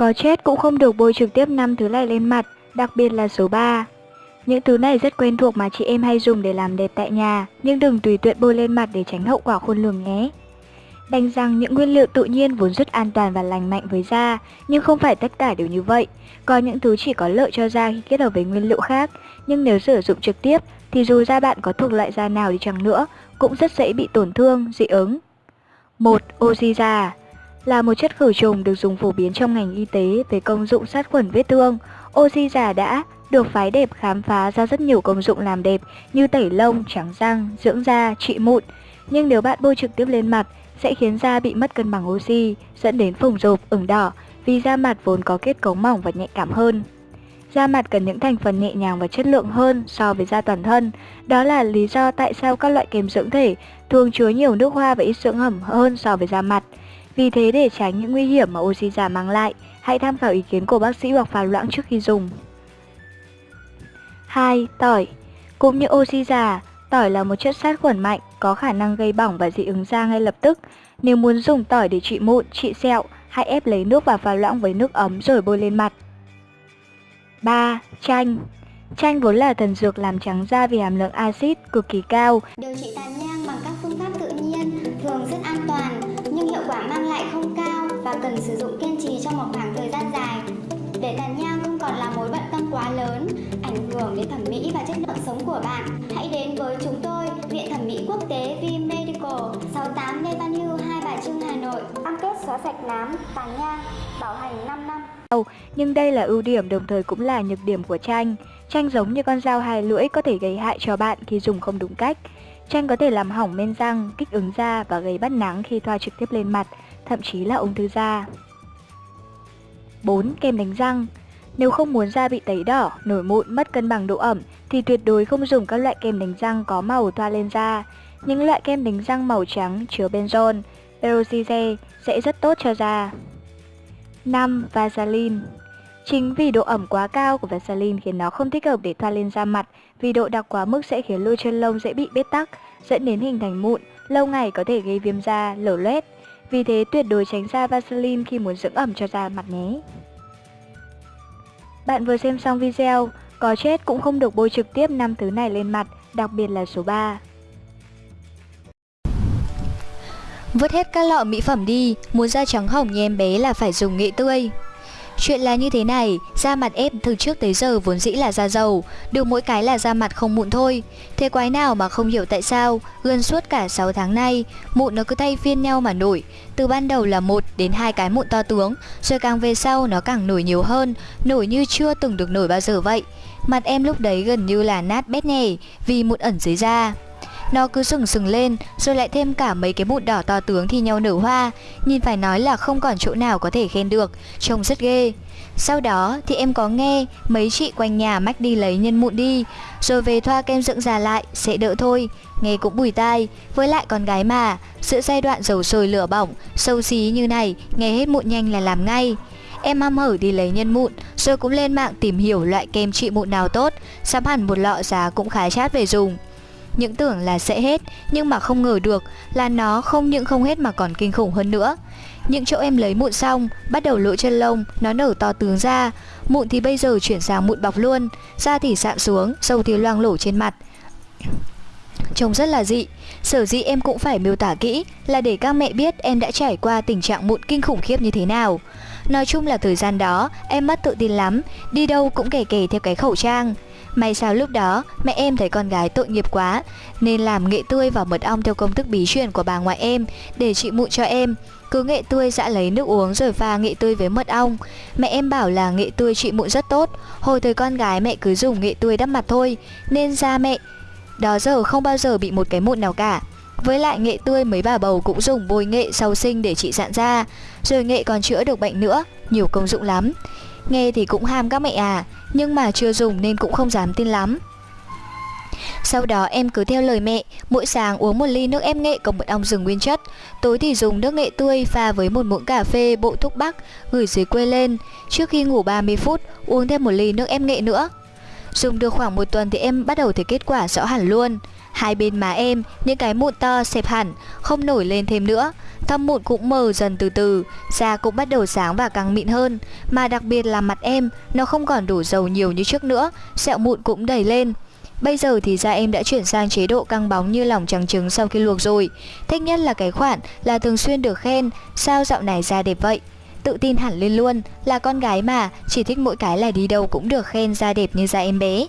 Có chết cũng không được bôi trực tiếp năm thứ này lên mặt, đặc biệt là số 3. Những thứ này rất quen thuộc mà chị em hay dùng để làm đẹp tại nhà, nhưng đừng tùy tiện bôi lên mặt để tránh hậu quả khôn lường nhé. Đành rằng những nguyên liệu tự nhiên vốn rất an toàn và lành mạnh với da, nhưng không phải tất cả đều như vậy. Có những thứ chỉ có lợi cho da khi kết hợp với nguyên liệu khác, nhưng nếu sử dụng trực tiếp thì dù da bạn có thuộc loại da nào đi chăng nữa, cũng rất dễ bị tổn thương, dị ứng. 1. Oxy da là một chất khử trùng được dùng phổ biến trong ngành y tế về công dụng sát khuẩn vết thương. Oxy già đã được phái đẹp khám phá ra rất nhiều công dụng làm đẹp như tẩy lông, trắng răng, dưỡng da, trị mụn. Nhưng nếu bạn bôi trực tiếp lên mặt sẽ khiến da bị mất cân bằng oxy, dẫn đến phồng rộp, ửng đỏ vì da mặt vốn có kết cấu mỏng và nhạy cảm hơn. Da mặt cần những thành phần nhẹ nhàng và chất lượng hơn so với da toàn thân. Đó là lý do tại sao các loại kem dưỡng thể thường chứa nhiều nước hoa và ít dưỡng ẩm hơn so với da mặt. Vì thế để tránh những nguy hiểm mà oxy giả mang lại, hãy tham khảo ý kiến của bác sĩ hoặc pha loãng trước khi dùng. 2. Tỏi Cũng như oxy giả, tỏi là một chất sát khuẩn mạnh, có khả năng gây bỏng và dị ứng da ngay lập tức. Nếu muốn dùng tỏi để trị mụn, trị sẹo, hãy ép lấy nước và pha loãng với nước ấm rồi bôi lên mặt. 3. Chanh Chanh vốn là thần dược làm trắng da vì hàm lượng axit cực kỳ cao. Điều trị tàn nhang bằng các phương pháp tự nhiên thường rất an toàn cần sử dụng kiên trì trong một khoảng thời gian dài. Để tàn nhang không còn là mối bận tâm quá lớn, ảnh hưởng đến thẩm mỹ và chất lượng sống của bạn, hãy đến với chúng tôi, Viện Thẩm mỹ Quốc tế V Medical, 68 Lê Văn Hưu, Hai Bà Trưng, Hà Nội. Cam kết xóa sạch nám, tàn nhang, bảo hành 5 năm. Nhưng đây là ưu điểm đồng thời cũng là nhược điểm của chanh. Chanh giống như con dao hai lưỡi có thể gây hại cho bạn khi dùng không đúng cách. Chanh có thể làm hỏng men răng, kích ứng da và gây bắt nắng khi thoa trực tiếp lên mặt, thậm chí là ung thư da. 4. Kem đánh răng Nếu không muốn da bị tấy đỏ, nổi mụn, mất cân bằng độ ẩm thì tuyệt đối không dùng các loại kem đánh răng có màu thoa lên da. Những loại kem đánh răng màu trắng chứa benzoin, peroxide sẽ rất tốt cho da. 5. Vaseline Chính vì độ ẩm quá cao của Vaseline khiến nó không thích hợp để thoa lên da mặt vì độ đặc quá mức sẽ khiến lôi chân lông dễ bị bết tắc, dẫn đến hình thành mụn, lâu ngày có thể gây viêm da, lở loét. Vì thế tuyệt đối tránh xa Vaseline khi muốn dưỡng ẩm cho da mặt nhé. Bạn vừa xem xong video, có chết cũng không được bôi trực tiếp 5 thứ này lên mặt, đặc biệt là số 3. Vứt hết các lọ mỹ phẩm đi, muốn da trắng hồng như em bé là phải dùng nghệ tươi. Chuyện là như thế này, da mặt em từ trước tới giờ vốn dĩ là da dầu, được mỗi cái là da mặt không mụn thôi. Thế quái nào mà không hiểu tại sao, gần suốt cả 6 tháng nay, mụn nó cứ thay phiên nhau mà nổi. Từ ban đầu là một đến hai cái mụn to tướng, rồi càng về sau nó càng nổi nhiều hơn, nổi như chưa từng được nổi bao giờ vậy. Mặt em lúc đấy gần như là nát bét nhè vì mụn ẩn dưới da. Nó cứ sừng sừng lên, Rồi lại thêm cả mấy cái mụn đỏ to tướng thì nhau nở hoa. Nhìn phải nói là không còn chỗ nào có thể khen được, Trông rất ghê. Sau đó thì em có nghe mấy chị quanh nhà mách đi lấy nhân mụn đi. Rồi về thoa kem dưỡng già lại, sẽ đỡ thôi. Nghe cũng bùi tai. Với lại con gái mà, Giữa giai đoạn dầu sôi lửa bỏng, Sâu xí như này, Nghe hết mụn nhanh là làm ngay. Em ham hở đi lấy nhân mụn, Rồi cũng lên mạng tìm hiểu loại kem trị mụn nào tốt. Sắm hẳn một lọ giá cũng khá chát về dùng những tưởng là sẽ hết, nhưng mà không ngờ được là nó không những không hết mà còn kinh khủng hơn nữa. Những chỗ em lấy mụn xong, bắt đầu lỗ chân lông, nó nở to tướng ra. Mụn thì bây giờ chuyển sang mụn bọc luôn, da thì sạm xuống, sâu thì loang lổ trên mặt. Trông rất là dị, sở dĩ em cũng phải miêu tả kỹ là để các mẹ biết em đã trải qua tình trạng mụn kinh khủng khiếp như thế nào. Nói chung là thời gian đó, em mất tự tin lắm, đi đâu cũng kể kể theo cái khẩu trang. May sao lúc đó mẹ em thấy con gái tội nghiệp quá Nên làm nghệ tươi và mật ong theo công thức bí truyền của bà ngoại em Để trị mụn cho em. Cứ nghệ tươi dã lấy nước uống rồi pha nghệ tươi với mật ong. Mẹ em bảo là nghệ tươi trị mụn rất tốt. Hồi thời con gái mẹ cứ dùng nghệ tươi đắp mặt thôi Nên da mẹ đó giờ không bao giờ bị một cái mụn nào cả. Với lại nghệ tươi mấy bà bầu cũng dùng bôi nghệ sau sinh để trị dạn da Rồi nghệ còn chữa được bệnh nữa, nhiều công dụng lắm. Nghe thì cũng ham các mẹ à Nhưng mà chưa dùng nên cũng không dám tin lắm sau đó em cứ theo lời mẹ, mỗi sáng uống một ly nước ép nghệ cộng mật ong rừng nguyên chất, tối thì dùng nước nghệ tươi pha với một muỗng cà phê bộ thuốc bắc gửi dưới quê lên. Trước khi ngủ 30 phút, uống thêm một ly nước ép nghệ nữa. Dùng được khoảng một tuần thì em bắt đầu thấy kết quả rõ hẳn luôn. Hai bên má em, những cái mụn to xẹp hẳn, không nổi lên thêm nữa. Thâm mụn cũng mờ dần từ từ, da cũng bắt đầu sáng và căng mịn hơn. Mà đặc biệt là mặt em, nó không còn đổ dầu nhiều như trước nữa, sẹo mụn cũng đầy lên. Bây giờ thì da em đã chuyển sang chế độ căng bóng như lòng trắng trứng sau khi luộc rồi. Thích nhất là cái khoản là thường xuyên được khen, sao dạo này da đẹp vậy? Tự tin hẳn lên luôn, là con gái mà, chỉ thích mỗi cái là đi đâu cũng được khen da đẹp như da em bé.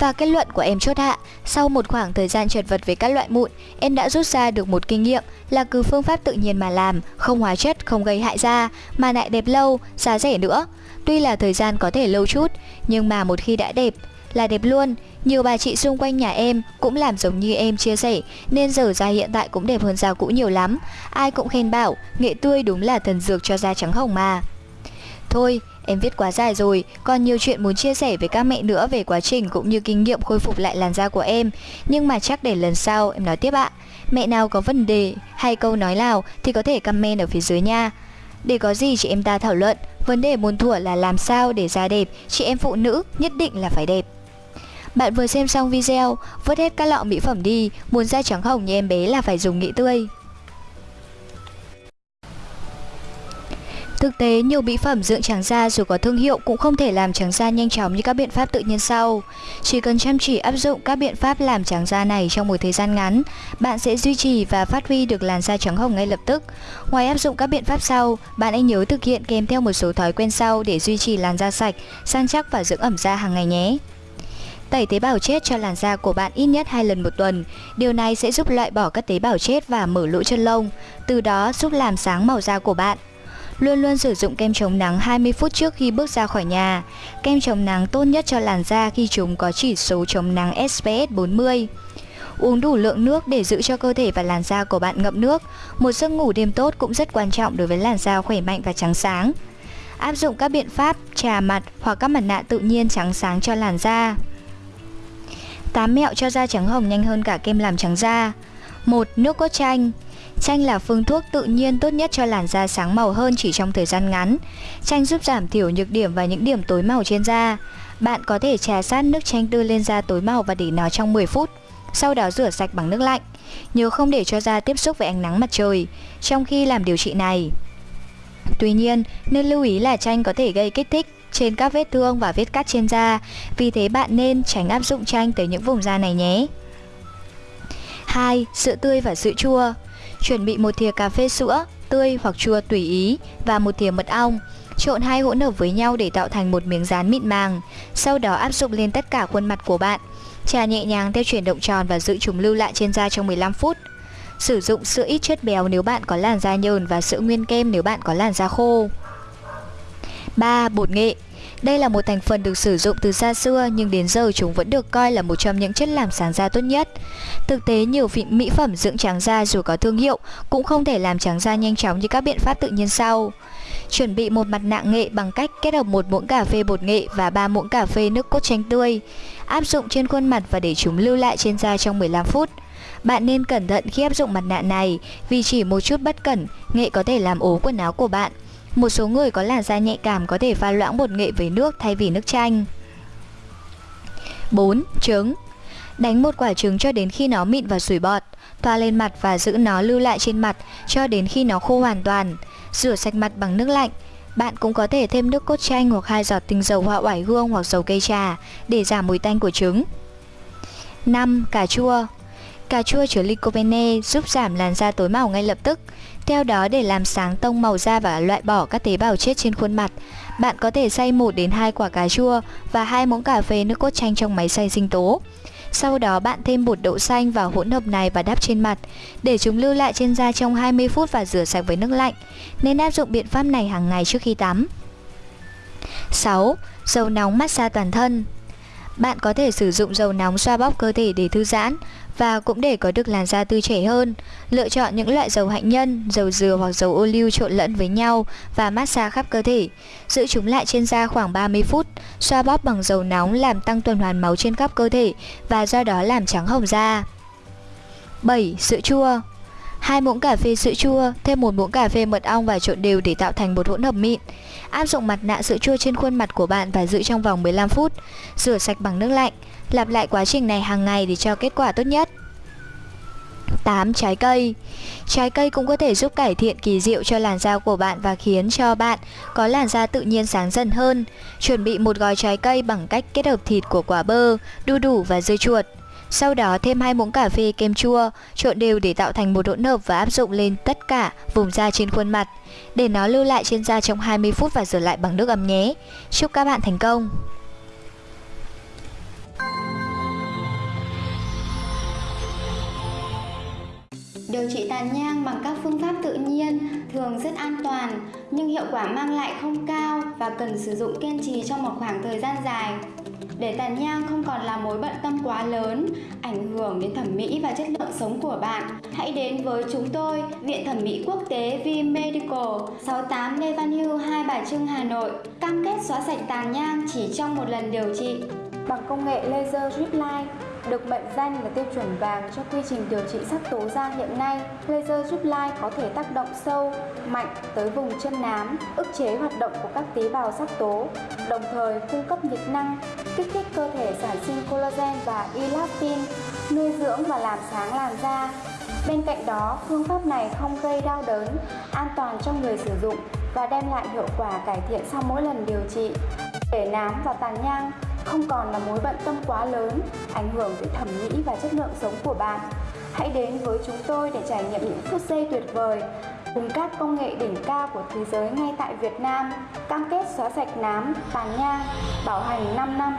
Và kết luận của em chốt hạ, sau một khoảng thời gian trượt vật với các loại mụn, em đã rút ra được một kinh nghiệm là cứ phương pháp tự nhiên mà làm, không hóa chất, không gây hại da, mà lại đẹp lâu, giá rẻ nữa. Tuy là thời gian có thể lâu chút, nhưng mà một khi đã đẹp, là đẹp luôn. Nhiều bà chị xung quanh nhà em cũng làm giống như em chia sẻ, nên giờ da hiện tại cũng đẹp hơn da cũ nhiều lắm. Ai cũng khen bảo, nghệ tươi đúng là thần dược cho da trắng hồng mà. Thôi, Em viết quá dài rồi, còn nhiều chuyện muốn chia sẻ với các mẹ nữa về quá trình cũng như kinh nghiệm khôi phục lại làn da của em. Nhưng mà chắc để lần sau em nói tiếp ạ. Mẹ nào có vấn đề hay câu nói nào thì có thể comment ở phía dưới nha. Để có gì chị em ta thảo luận, vấn đề muốn thuở là làm sao để da đẹp, chị em phụ nữ nhất định là phải đẹp. Bạn vừa xem xong video, vớt hết các lọ mỹ phẩm đi, muốn da trắng hồng như em bé là phải dùng nghị tươi. Thực tế, nhiều mỹ phẩm dưỡng trắng da dù có thương hiệu cũng không thể làm trắng da nhanh chóng như các biện pháp tự nhiên sau. Chỉ cần chăm chỉ áp dụng các biện pháp làm trắng da này trong một thời gian ngắn, bạn sẽ duy trì và phát huy được làn da trắng hồng ngay lập tức. Ngoài áp dụng các biện pháp sau, bạn hãy nhớ thực hiện kèm theo một số thói quen sau để duy trì làn da sạch, săn chắc và dưỡng ẩm da hàng ngày nhé. Tẩy tế bào chết cho làn da của bạn ít nhất 2 lần một tuần. Điều này sẽ giúp loại bỏ các tế bào chết và mở lỗ chân lông, từ đó giúp làm sáng màu da của bạn. Luôn luôn sử dụng kem chống nắng 20 phút trước khi bước ra khỏi nhà. Kem chống nắng tốt nhất cho làn da khi chúng có chỉ số chống nắng SPF 40. Uống đủ lượng nước để giữ cho cơ thể và làn da của bạn ngậm nước. Một giấc ngủ đêm tốt cũng rất quan trọng đối với làn da khỏe mạnh và trắng sáng. Áp dụng các biện pháp trà mặt hoặc các mặt nạ tự nhiên trắng sáng cho làn da. 8 mẹo cho da trắng hồng nhanh hơn cả kem làm trắng da. 1. Nước cốt chanh Chanh là phương thuốc tự nhiên tốt nhất cho làn da sáng màu hơn chỉ trong thời gian ngắn. Chanh giúp giảm thiểu nhược điểm và những điểm tối màu trên da. Bạn có thể trà sát nước chanh tươi lên da tối màu và để nó trong 10 phút. Sau đó rửa sạch bằng nước lạnh. Nhớ không để cho da tiếp xúc với ánh nắng mặt trời trong khi làm điều trị này. Tuy nhiên, nên lưu ý là chanh có thể gây kích thích trên các vết thương và vết cắt trên da, vì thế bạn nên tránh áp dụng chanh tới những vùng da này nhé. 2. Sữa tươi và sữa chua Chuẩn bị một thìa cà phê sữa, tươi hoặc chua tùy ý và một thìa mật ong. Trộn hai hỗn hợp với nhau để tạo thành một miếng dán mịn màng. Sau đó áp dụng lên tất cả khuôn mặt của bạn. Trà nhẹ nhàng theo chuyển động tròn và giữ chúng lưu lại trên da trong 15 phút. Sử dụng sữa ít chất béo nếu bạn có làn da nhờn và sữa nguyên kem nếu bạn có làn da khô. 3. Bột nghệ đây là một thành phần được sử dụng từ xa xưa nhưng đến giờ chúng vẫn được coi là một trong những chất làm sáng da tốt nhất. Thực tế, nhiều vị mỹ phẩm dưỡng trắng da dù có thương hiệu cũng không thể làm trắng da nhanh chóng như các biện pháp tự nhiên sau. Chuẩn bị một mặt nạ nghệ bằng cách kết hợp một muỗng cà phê bột nghệ và 3 muỗng cà phê nước cốt chanh tươi. Áp dụng trên khuôn mặt và để chúng lưu lại trên da trong 15 phút. Bạn nên cẩn thận khi áp dụng mặt nạ này vì chỉ một chút bất cẩn, nghệ có thể làm ố quần áo của bạn. Một số người có làn da nhạy cảm có thể pha loãng bột nghệ với nước thay vì nước chanh. 4. Trứng Đánh một quả trứng cho đến khi nó mịn và sủi bọt, thoa lên mặt và giữ nó lưu lại trên mặt cho đến khi nó khô hoàn toàn. Rửa sạch mặt bằng nước lạnh. Bạn cũng có thể thêm nước cốt chanh hoặc hai giọt tinh dầu hoa oải hương hoặc dầu cây trà để giảm mùi tanh của trứng. 5. Cà chua Cà chua chứa lycopene giúp giảm làn da tối màu ngay lập tức. Theo đó để làm sáng tông màu da và loại bỏ các tế bào chết trên khuôn mặt, bạn có thể xay 1 đến 2 quả cà chua và 2 muỗng cà phê nước cốt chanh trong máy xay sinh tố. Sau đó bạn thêm bột đậu xanh vào hỗn hợp này và đắp trên mặt, để chúng lưu lại trên da trong 20 phút và rửa sạch với nước lạnh. Nên áp dụng biện pháp này hàng ngày trước khi tắm. 6. Dầu nóng massage toàn thân bạn có thể sử dụng dầu nóng xoa bóp cơ thể để thư giãn và cũng để có được làn da tươi trẻ hơn. Lựa chọn những loại dầu hạnh nhân, dầu dừa hoặc dầu ô liu trộn lẫn với nhau và massage khắp cơ thể. Giữ chúng lại trên da khoảng 30 phút, xoa bóp bằng dầu nóng làm tăng tuần hoàn máu trên khắp cơ thể và do đó làm trắng hồng da. 7. Sữa chua 2 muỗng cà phê sữa chua, thêm một muỗng cà phê mật ong và trộn đều để tạo thành một hỗn hợp mịn. Áp dụng mặt nạ sữa chua trên khuôn mặt của bạn và giữ trong vòng 15 phút. Rửa sạch bằng nước lạnh. Lặp lại quá trình này hàng ngày để cho kết quả tốt nhất. 8. Trái cây Trái cây cũng có thể giúp cải thiện kỳ diệu cho làn da của bạn và khiến cho bạn có làn da tự nhiên sáng dần hơn. Chuẩn bị một gói trái cây bằng cách kết hợp thịt của quả bơ, đu đủ và dưa chuột. Sau đó thêm hai muỗng cà phê kem chua, trộn đều để tạo thành một hỗn hợp và áp dụng lên tất cả vùng da trên khuôn mặt. Để nó lưu lại trên da trong 20 phút và rửa lại bằng nước ấm nhé. Chúc các bạn thành công! Điều trị tàn nhang bằng các phương pháp tự nhiên thường rất an toàn nhưng hiệu quả mang lại không cao và cần sử dụng kiên trì trong một khoảng thời gian dài. Để tàn nhang không còn là mối bận tâm quá lớn, ảnh hưởng đến thẩm mỹ và chất lượng sống của bạn, hãy đến với chúng tôi, Viện Thẩm mỹ Quốc tế V Medical, 68 Lê Văn Hưu, Hai Bà Trưng, Hà Nội, cam kết xóa sạch tàn nhang chỉ trong một lần điều trị. Bằng công nghệ laser drip line được mệnh danh là tiêu chuẩn vàng cho quy trình điều trị sắc tố da hiện nay, laser giúp lai có thể tác động sâu, mạnh tới vùng chân nám, ức chế hoạt động của các tế bào sắc tố, đồng thời cung cấp nhiệt năng, kích thích cơ thể sản sinh collagen và elastin, nuôi dưỡng và làm sáng làn da. Bên cạnh đó, phương pháp này không gây đau đớn, an toàn cho người sử dụng và đem lại hiệu quả cải thiện sau mỗi lần điều trị. Để nám và tàn nhang không còn là mối bận tâm quá lớn, ảnh hưởng tới thẩm mỹ và chất lượng sống của bạn. Hãy đến với chúng tôi để trải nghiệm những phút giây tuyệt vời cùng các công nghệ đỉnh cao của thế giới ngay tại Việt Nam, cam kết xóa sạch nám, tàn nhang, bảo hành 5 năm.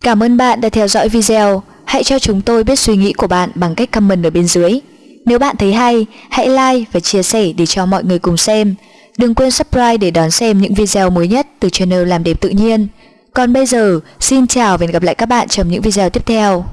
Cảm ơn bạn đã theo dõi video. Hãy cho chúng tôi biết suy nghĩ của bạn bằng cách comment ở bên dưới. Nếu bạn thấy hay, hãy like và chia sẻ để cho mọi người cùng xem. Đừng quên subscribe để đón xem những video mới nhất từ channel Làm đẹp tự nhiên. Còn bây giờ, xin chào và hẹn gặp lại các bạn trong những video tiếp theo.